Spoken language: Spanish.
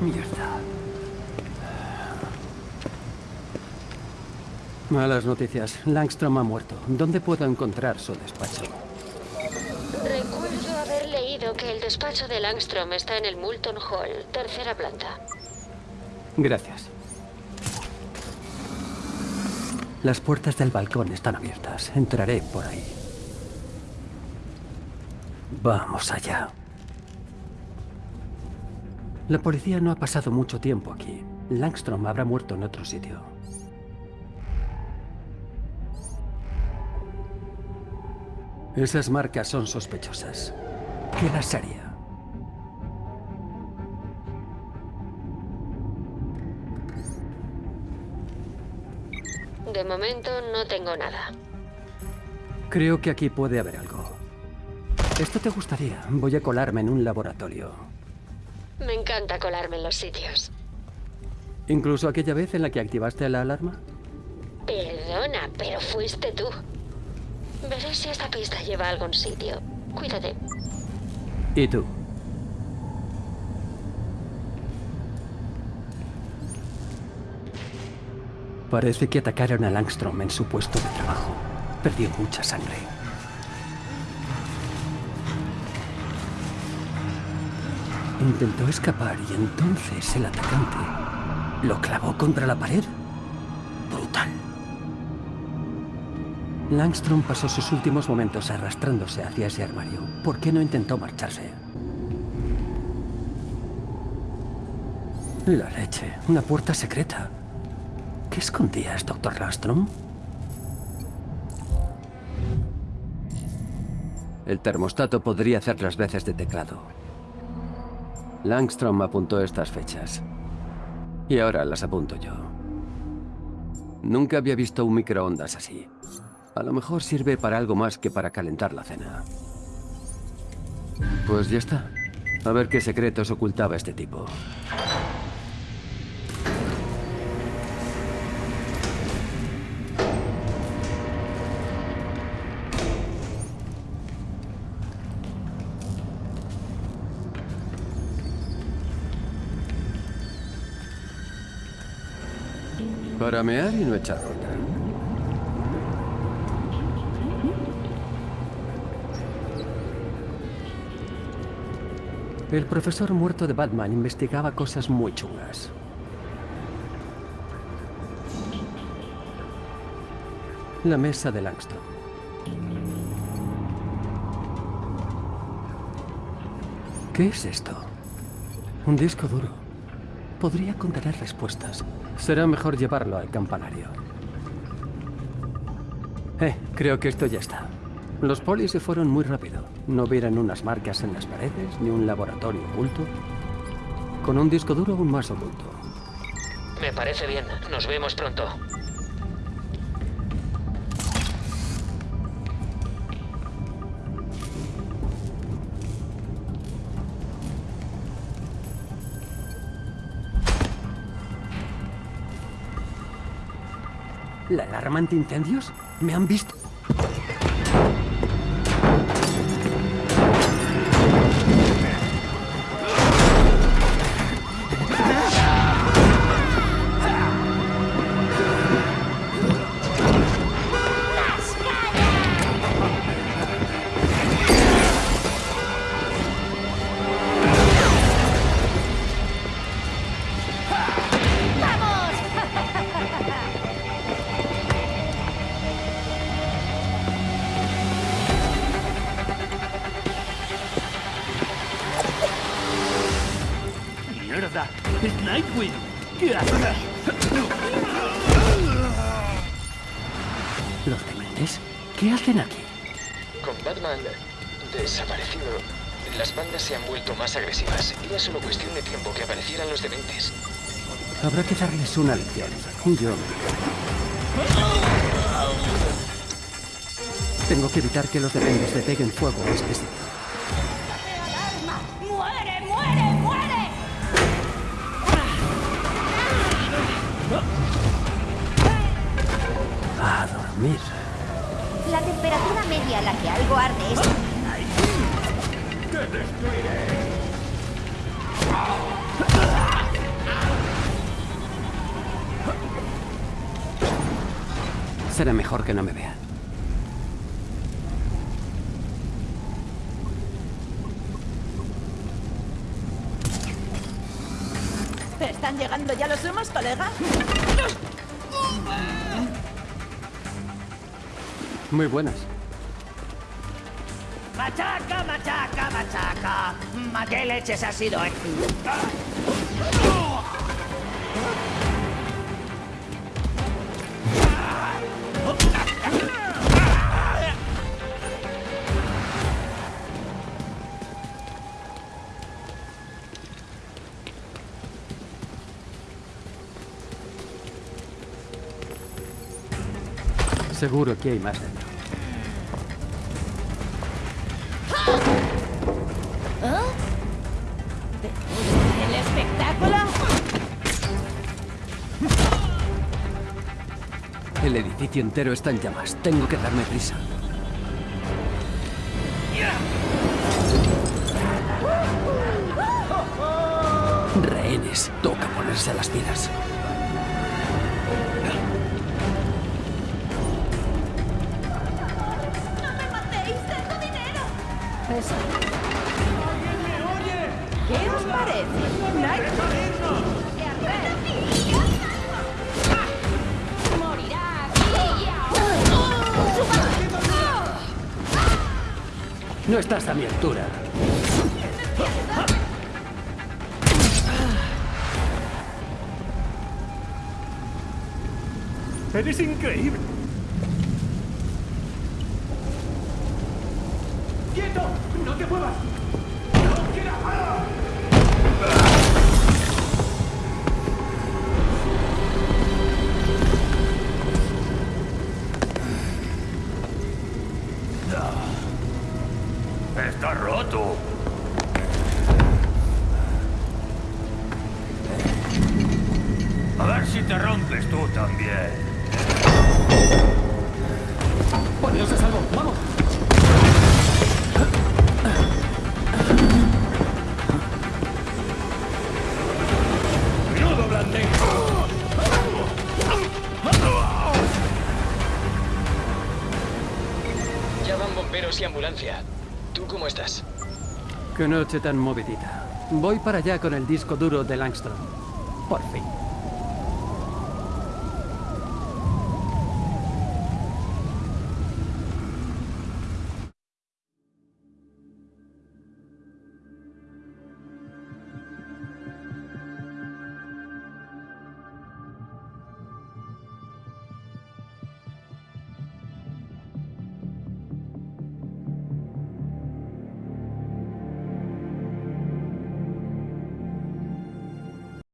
Mierda. Malas noticias. Langstrom ha muerto. ¿Dónde puedo encontrar su despacho? Recuerdo haber leído que el despacho de Langstrom está en el Moulton Hall, tercera planta. Gracias. Las puertas del balcón están abiertas. Entraré por ahí. Vamos allá. La policía no ha pasado mucho tiempo aquí. Langstrom habrá muerto en otro sitio. Esas marcas son sospechosas. ¿Qué las haría? De momento no tengo nada. Creo que aquí puede haber algo. Esto te gustaría. Voy a colarme en un laboratorio. Me encanta colarme en los sitios. ¿Incluso aquella vez en la que activaste la alarma? Perdona, pero fuiste tú. Veré si esta pista lleva a algún sitio. Cuídate. ¿Y tú? Parece que atacaron a Langstrom en su puesto de trabajo. Perdió mucha sangre. Intentó escapar y entonces el atacante lo clavó contra la pared. Brutal. Langstrom pasó sus últimos momentos arrastrándose hacia ese armario. ¿Por qué no intentó marcharse? La leche. Una puerta secreta. ¿Qué escondías, doctor Langstrom? El termostato podría hacer las veces de teclado. Langstrom apuntó estas fechas. Y ahora las apunto yo. Nunca había visto un microondas así. A lo mejor sirve para algo más que para calentar la cena. Pues ya está. A ver qué secretos ocultaba este tipo. Para mear y no echar otra. El profesor muerto de Batman investigaba cosas muy chungas. La mesa de Langston. ¿Qué es esto? Un disco duro. Podría contener respuestas. Será mejor llevarlo al campanario. Eh, creo que esto ya está. Los polis se fueron muy rápido. No vieron unas marcas en las paredes, ni un laboratorio oculto. Con un disco duro aún más oculto. Me parece bien. Nos vemos pronto. ¿La alarma antiincendios? ¿Me han visto? ¡Es Nightwing! ¿Qué hace? ¿Los dementes? ¿Qué hacen aquí? Con Batman desaparecido, las bandas se han vuelto más agresivas. Era solo cuestión de tiempo que aparecieran los dementes. Habrá que darles una lección. Yo... Tengo que evitar que los dementes le peguen fuego a este sitio. dormir. La temperatura media a la que algo arde es... ¡Te destruiré! Será mejor que no me vea. ¿Están llegando ya los humos, colega? Muy buenas. Machaca, machaca, machaca. ¿Ma qué leches ha sido esto? Seguro que hay más dentro. ¿El espectáculo? El edificio entero está en llamas. Tengo que darme prisa. Rehenes. Toca ponerse a las pilas. Eso. ¿Qué os parece? Nightwing. Morirá aquí. No estás a mi altura. Eres increíble. También. Poneos a salvo. ¡Vamos! ¡Menudo blandengue! Ya van bomberos y ambulancia. ¿Tú cómo estás? Qué noche tan movidita. Voy para allá con el disco duro de Langstrom. Por fin.